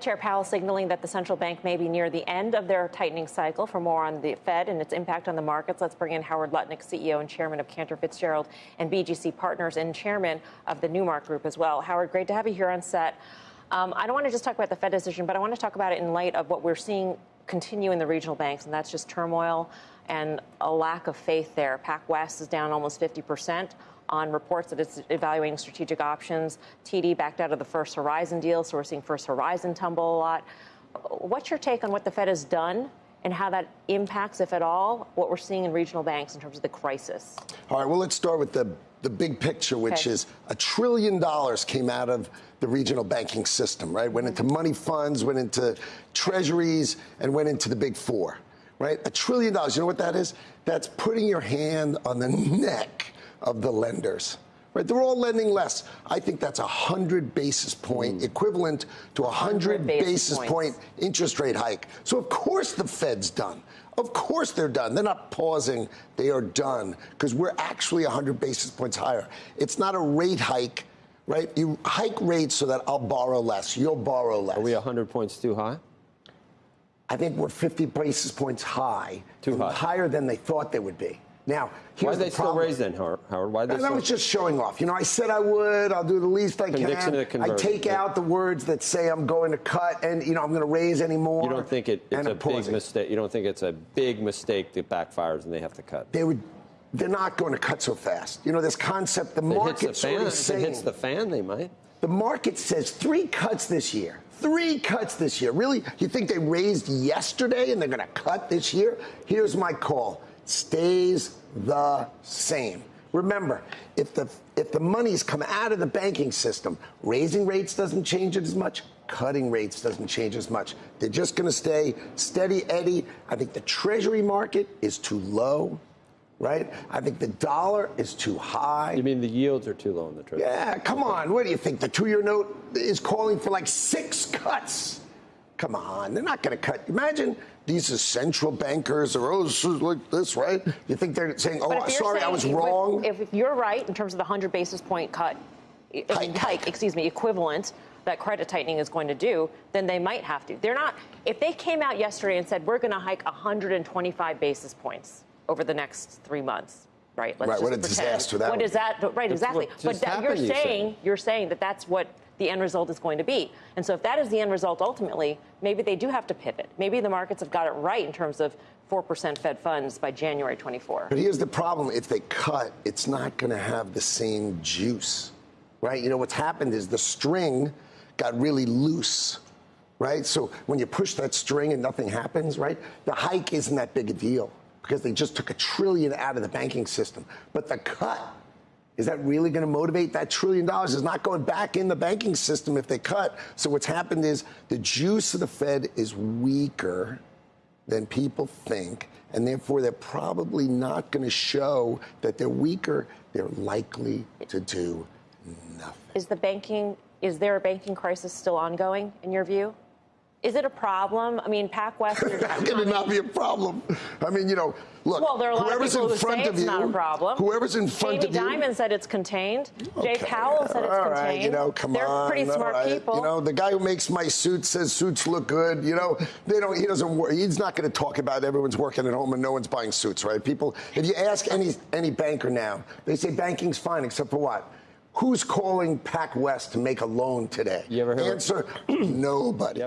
Chair Powell signaling that the central bank may be near the end of their tightening cycle. For more on the Fed and its impact on the markets, let's bring in Howard Lutnick, CEO and chairman of Cantor Fitzgerald and BGC Partners, and chairman of the Newmark Group as well. Howard, great to have you here on set. Um, I don't want to just talk about the Fed decision, but I want to talk about it in light of what we're seeing continue in the regional banks, and that's just turmoil and a lack of faith there. PacWest is down almost 50 percent on reports that it's evaluating strategic options. TD backed out of the First Horizon deal, so we're seeing First Horizon tumble a lot. What's your take on what the Fed has done and how that impacts, if at all, what we're seeing in regional banks in terms of the crisis? All right, well, let's start with the, the big picture, which okay. is a trillion dollars came out of the regional banking system, right? Went into money funds, went into treasuries, and went into the big four, right? A trillion dollars, you know what that is? That's putting your hand on the neck of the lenders. Right, they're all lending less. I think that's a hundred basis point mm. equivalent to a hundred basis, basis point interest rate hike. So of course the Fed's done. Of course they're done. They're not pausing. They are done because we're actually a 100 basis points higher. It's not a rate hike, right? You hike rates so that I'll borrow less. You'll borrow less. Are we a 100 points too high? I think we're 50 basis points high. Too high. Higher than they thought they would be. Now, why are they the still then, Howard? Why they? I was just showing off. You know, I said I would. I'll do the least I can. I take yeah. out the words that say I'm going to cut, and you know, I'm going to raise any more. You don't think it, it's a big mistake? You don't think it's a big mistake that backfires and they have to cut? They would. They're not going to cut so fast. You know, this concept. The market sort of saying. If it hits the fan, they might. The market says three cuts this year. Three cuts this year. Really? You think they raised yesterday and they're going to cut this year? Here's my call stays the same. Remember, if the if the money's come out of the banking system, raising rates doesn't change it as much, cutting rates doesn't change as much. They're just going to stay steady Eddie. I think the treasury market is too low, right? I think the dollar is too high. You mean the yields are too low in the treasury? Yeah, come on. What do you think? The two-year note is calling for like six cuts. Come on, they're not going to cut. Imagine these are central bankers or oh, this is like this, right? You think they're saying, oh, sorry, saying, I was wrong? If, if, you're right in terms of the 100 basis point cut, hike, hike, excuse me, equivalent that credit tightening is going to do, then they might have to. They're not, if they came out yesterday and said, we're going to hike 125 basis points over the next three months, right? Let's right, what a pretend. disaster that What is that? Right, exactly. But that, you're saying, you're saying that that's what the end result is going to be. And so if that is the end result ultimately, maybe they do have to pivot. Maybe the markets have got it right in terms of 4% Fed funds by January 24. But here's the problem. If they cut, it's not going to have the same juice, right? You know, what's happened is the string got really loose, right? So when you push that string and nothing happens, right? The hike isn't that big a deal because they just took a trillion out of the banking system. But the cut is that really going to motivate that trillion dollars? Is not going back in the banking system if they cut. So what's happened is the juice of the Fed is weaker than people think, and therefore they're probably not going to show that they're weaker. They're likely to do nothing. Is the banking is there a banking crisis still ongoing in your view? Is it a problem? I mean, PacWest. How can it not be a problem? I mean, you know, look. Well, there are a lot whoever's of people in front who say of it's you, not a problem. Whoever's in front Jamie of you. Jamie Dimon said it's contained. Okay. Jay Powell said it's all contained. Right, you know, come They're on. pretty smart right. people. You know, the guy who makes my suits says suits look good. You know, they don't. He doesn't. Work. He's not going to talk about everyone's working at home and no one's buying suits, right? People. If you ask any any banker now, they say banking's fine, except for what? Who's calling PacWest to make a loan today? You ever heard? Answer: Nobody.